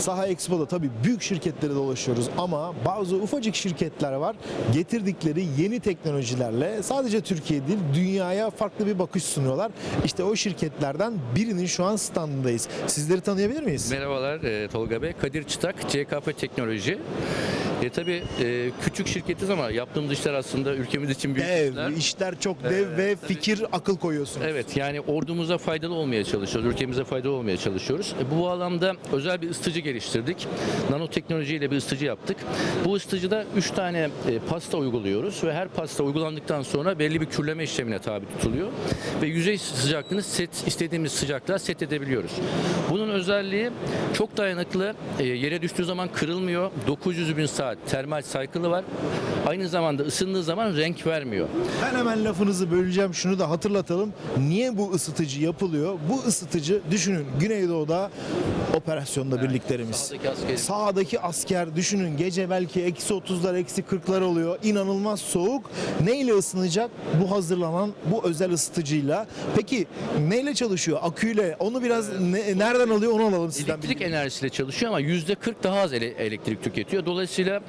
Saha Expo'da tabii büyük şirketlere dolaşıyoruz ama bazı ufacık şirketler var. Getirdikleri yeni teknolojilerle sadece Türkiye değil dünyaya farklı bir bakış sunuyorlar. İşte o şirketlerden birinin şu an standındayız. Sizleri tanıyabilir miyiz? Merhabalar e, Tolga Bey. Kadir Çıtak, CKP Teknoloji. E, tabii e, küçük şirketiz ama yaptığımız işler aslında ülkemiz için büyük Dev, işler. işler çok dev ve fikir akıl koyuyorsunuz. Evet yani ordumuza faydalı olmaya çalışıyoruz, ülkemize faydalı olmaya çalışıyoruz. E, bu bağlamda özel bir ısıtıcı geliştirdik. Nanoteknolojiyle bir ısıtıcı yaptık. Bu ısıtıcıda 3 tane e, pasta uyguluyoruz ve her pasta uygulandıktan sonra belli bir kürleme işlemine tabi tutuluyor. Ve yüzey sıcaklığını set, istediğimiz sıcaklığa set edebiliyoruz. Bunun özelliği çok dayanıklı, e, yere düştüğü zaman kırılmıyor. 900 bin saat termal cycle'ı var. Aynı zamanda ısındığı zaman renk vermiyor. Ben hemen lafınızı böleceğim. Şunu da hatırlatalım. Niye bu ısıtıcı yapılıyor? Bu ısıtıcı düşünün Güneydoğu'da operasyonda birliklerimiz. sahadaki askeri- Sağdaki asker düşünün gece belki eksi 30'lar eksi 40'lar oluyor. İnanılmaz soğuk. Neyle ısınacak? Bu hazırlanan bu özel ısıtıcıyla. Peki neyle çalışıyor? Aküyle. Onu biraz ne- nereden alıyor onu alalım sizden. Elektrik enerjisiyle çalışıyor ama %40 daha az ele- elektrik tüketiyor. Dolayısıyla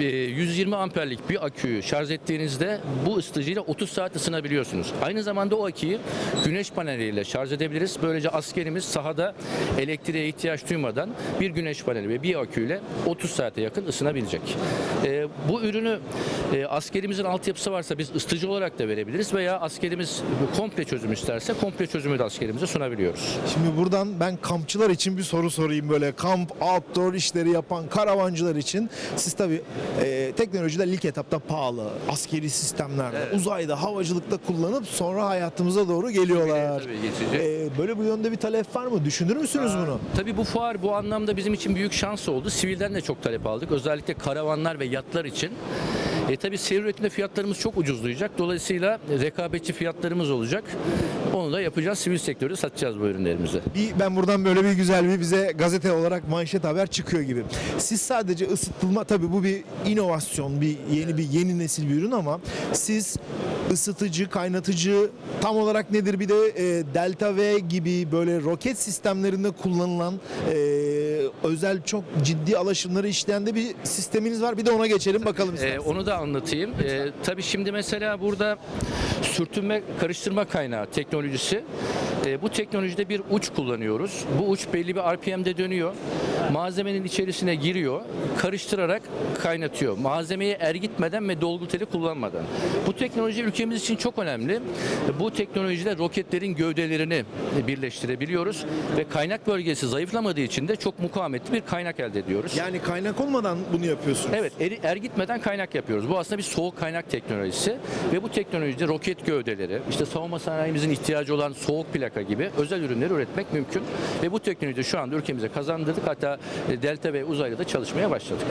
e, 120 amperlik bir aküyü şarj ettiğinizde bu ısıtıcıyla 30 saat ısınabiliyorsunuz. Aynı zamanda o aküyü güneş paneliyle şarj edebiliriz. Böylece askerimiz sahada elektriğe ihtiyaç duymadan bir güneş paneli ve bir aküyle 30 saate yakın ısınabilecek. E, bu ürünü e, askerimizin altyapısı varsa biz ısıtıcı olarak da verebiliriz veya askerimiz komple çözüm isterse komple çözümü de askerimize sunabiliyoruz. Şimdi buradan ben kampçılar için bir soru sorayım böyle kamp, outdoor işleri yapan karavancılar için. Siz tabii e, teknolojiler ilk etapta pahalı. Askeri sistemlerde, Evet. uzayda, havacılıkta kullanıp sonra hayatımıza doğru geliyorlar. Tabii, geçecek. E, böyle bu yönde bir talep var mı? Düşünür müsünüz bunu? Tabii bu fuar bu anlamda bizim için büyük şans oldu. Sivilden de çok talep aldık. Özellikle karavanlar ve yatlar için. E tabii seri üretimde fiyatlarımız çok ucuzlayacak. Dolayısıyla rekabetçi fiyatlarımız olacak. Onu da yapacağız. Sivil sektörde satacağız bu ürünlerimizi. Bir, ben buradan böyle bir güzel bir bize gazete olarak manşet haber çıkıyor gibi. Siz sadece ısıtılma tabii bu bir inovasyon, bir yeni bir yeni nesil bir ürün ama siz ısıtıcı, kaynatıcı tam olarak nedir? Bir de e, Delta V gibi böyle roket sistemlerinde kullanılan e, özel çok ciddi alaşımları işleyen de bir sisteminiz var. Bir de ona geçelim bakalım Ee, onu da anlatayım. Ee, tabii şimdi mesela burada sürtünme karıştırma kaynağı teknolojisi. Ee, bu teknolojide bir uç kullanıyoruz. Bu uç belli bir RPM'de dönüyor. Malzemenin içerisine giriyor, karıştırarak kaynatıyor. Malzemeyi ergitmeden ve dolgu teli kullanmadan. Bu teknoloji ülkemiz için çok önemli. Bu teknolojide roketlerin gövdelerini birleştirebiliyoruz ve kaynak bölgesi zayıflamadığı için de çok mukavemetli bir kaynak elde ediyoruz. Yani kaynak olmadan bunu yapıyorsunuz. Evet, eri, ergitmeden kaynak yapıyoruz. Bu aslında bir soğuk kaynak teknolojisi ve bu teknolojide roket gövdeleri, işte savunma sanayimizin ihtiyacı olan soğuk plaka gibi özel ürünleri üretmek mümkün. Ve bu teknolojiyi şu anda ülkemize kazandırdık. Hatta e, Delta ve uzayda da çalışmaya başladık.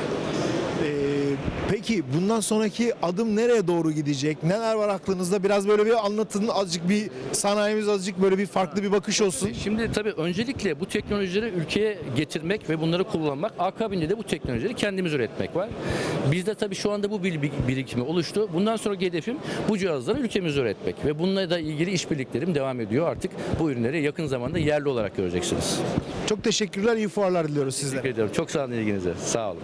Peki bundan sonraki adım nereye doğru gidecek? Neler var aklınızda? Biraz böyle bir anlatın. Azıcık bir sanayimiz azıcık böyle bir farklı bir bakış olsun. Şimdi tabii öncelikle bu teknolojileri ülkeye getirmek ve bunları kullanmak. Akabinde de bu teknolojileri kendimiz üretmek var. Bizde tabii şu anda bu birikimi oluştu. Bundan sonraki hedefim bu cihazları ülkemizde üretmek. Ve bununla da ilgili işbirliklerim devam ediyor. Artık bu ürünleri yakın zamanda yerli olarak göreceksiniz. Çok teşekkürler. iyi fuarlar diliyoruz sizlere. Teşekkür ediyorum. Çok sağ olun ilginize. Sağ olun.